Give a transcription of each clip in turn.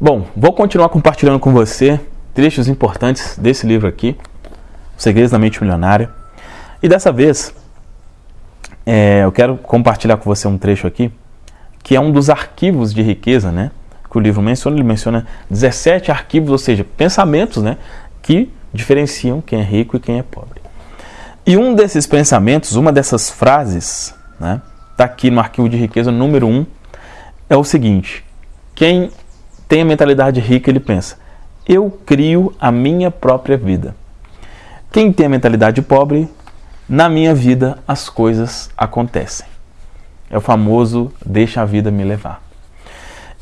Bom, vou continuar compartilhando com você trechos importantes desse livro aqui, Segredos da Mente Milionária. E dessa vez, é, eu quero compartilhar com você um trecho aqui, que é um dos arquivos de riqueza, né? Que o livro menciona, ele menciona 17 arquivos, ou seja, pensamentos, né? Que diferenciam quem é rico e quem é pobre. E um desses pensamentos, uma dessas frases, né? Está aqui no arquivo de riqueza número 1, é o seguinte: quem tem a mentalidade rica, ele pensa, eu crio a minha própria vida. Quem tem a mentalidade pobre, na minha vida as coisas acontecem. É o famoso deixa a vida me levar.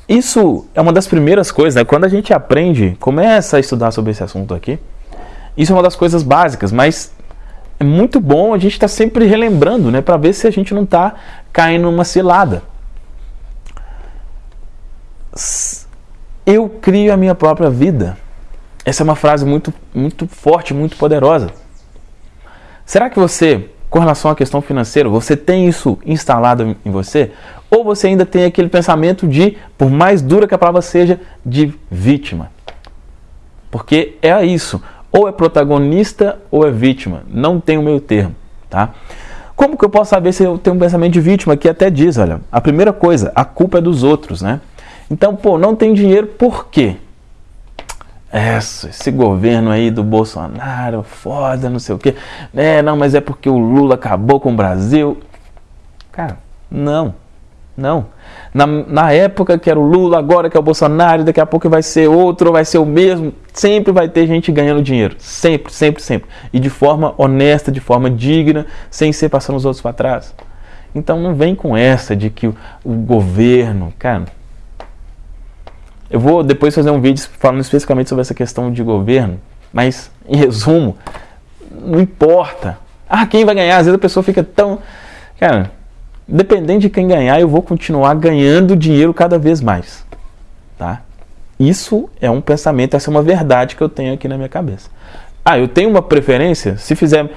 Isso é uma das primeiras coisas, né? quando a gente aprende, começa a estudar sobre esse assunto aqui, isso é uma das coisas básicas, mas é muito bom a gente estar tá sempre relembrando, né, para ver se a gente não está caindo numa cilada. Eu crio a minha própria vida. Essa é uma frase muito, muito forte, muito poderosa. Será que você, com relação à questão financeira, você tem isso instalado em você? Ou você ainda tem aquele pensamento de, por mais dura que a palavra seja, de vítima? Porque é isso. Ou é protagonista ou é vítima. Não tem o meio termo, tá? Como que eu posso saber se eu tenho um pensamento de vítima? Que até diz, olha, a primeira coisa, a culpa é dos outros, né? Então, pô, não tem dinheiro por quê? Essa, esse governo aí do Bolsonaro, foda, não sei o quê. É, não, mas é porque o Lula acabou com o Brasil. Cara, não. Não. Na, na época que era o Lula, agora que é o Bolsonaro, daqui a pouco vai ser outro, vai ser o mesmo. Sempre vai ter gente ganhando dinheiro. Sempre, sempre, sempre. E de forma honesta, de forma digna, sem ser passando os outros para trás. Então não vem com essa de que o, o governo, cara, eu vou depois fazer um vídeo falando especificamente sobre essa questão de governo, mas em resumo, não importa. Ah, quem vai ganhar? Às vezes a pessoa fica tão. Cara, dependendo de quem ganhar, eu vou continuar ganhando dinheiro cada vez mais. Tá? Isso é um pensamento, essa é uma verdade que eu tenho aqui na minha cabeça. Ah, eu tenho uma preferência? Se fizer,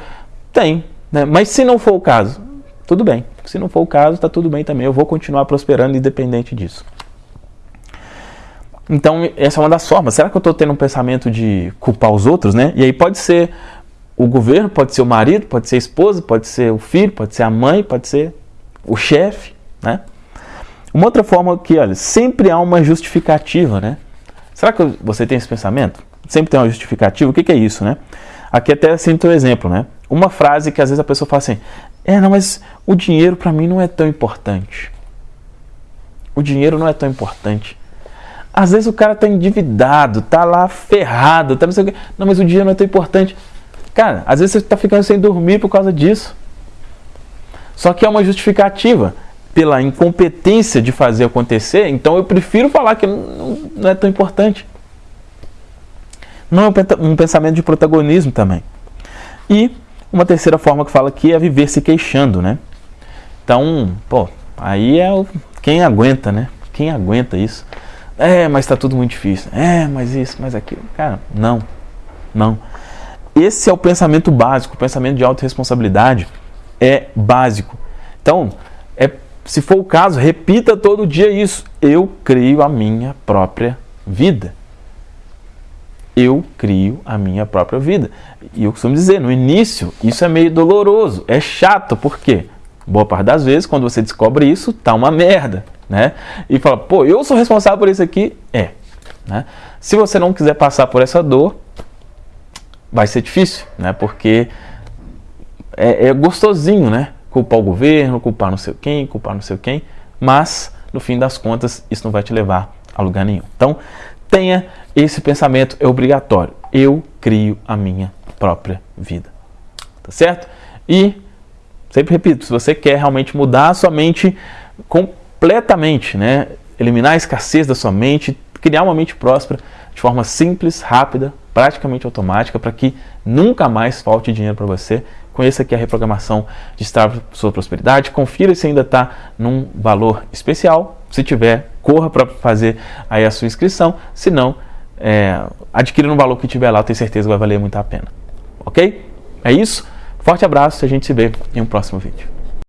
tem. Né? Mas se não for o caso, tudo bem. Se não for o caso, está tudo bem também. Eu vou continuar prosperando independente disso. Então, essa é uma das formas. Será que eu estou tendo um pensamento de culpar os outros, né? E aí pode ser o governo, pode ser o marido, pode ser a esposa, pode ser o filho, pode ser a mãe, pode ser o chefe, né? Uma outra forma que, olha, sempre há uma justificativa, né? Será que você tem esse pensamento? Sempre tem uma justificativa? O que, que é isso, né? Aqui até sinto um exemplo, né? Uma frase que às vezes a pessoa fala assim: É, não, mas o dinheiro para mim não é tão importante. O dinheiro não é tão importante. Às vezes o cara tá endividado, tá lá ferrado, tá não sei o quê. Não, mas o dinheiro não é tão importante. Cara, às vezes você tá ficando sem dormir por causa disso. Só que é uma justificativa pela incompetência de fazer acontecer, então eu prefiro falar que não, é tão importante. Não é um pensamento de protagonismo também. E uma terceira forma que fala aqui é viver se queixando, né? Então, pô, aí é o, quem aguenta, né? Quem aguenta isso? É, mas está tudo muito difícil. É, mas isso, mas aquilo. Cara, não. Não. Esse é o pensamento básico, o pensamento de autorresponsabilidade é básico. Então, é, se for o caso, repita todo dia isso. Eu crio a minha própria vida. Eu crio a minha própria vida. E eu costumo dizer, no início, isso é meio doloroso, é chato, por quê? Boa parte das vezes, quando você descobre isso, tá uma merda né? E fala, pô, eu sou responsável por isso aqui? É. Né? Se você não quiser passar por essa dor, vai ser difícil, né? Porque é, é gostosinho, né? Culpar o governo, culpar não sei quem, culpar não sei quem, mas no fim das contas isso não vai te levar a lugar nenhum. Então, tenha esse pensamento, é obrigatório. Eu crio a minha própria vida. Tá certo? E, sempre repito, se você quer realmente mudar a sua mente com completamente, né? eliminar a escassez da sua mente, criar uma mente próspera de forma simples, rápida, praticamente automática, para que nunca mais falte dinheiro para você. Conheça aqui a reprogramação de estar sua prosperidade. Confira se ainda está num valor especial. Se tiver, corra para fazer aí a sua inscrição. Se não, é, adquira no valor que tiver lá, eu tenho certeza que vai valer muito a pena. Ok? É isso. Forte abraço a gente se vê em um próximo vídeo.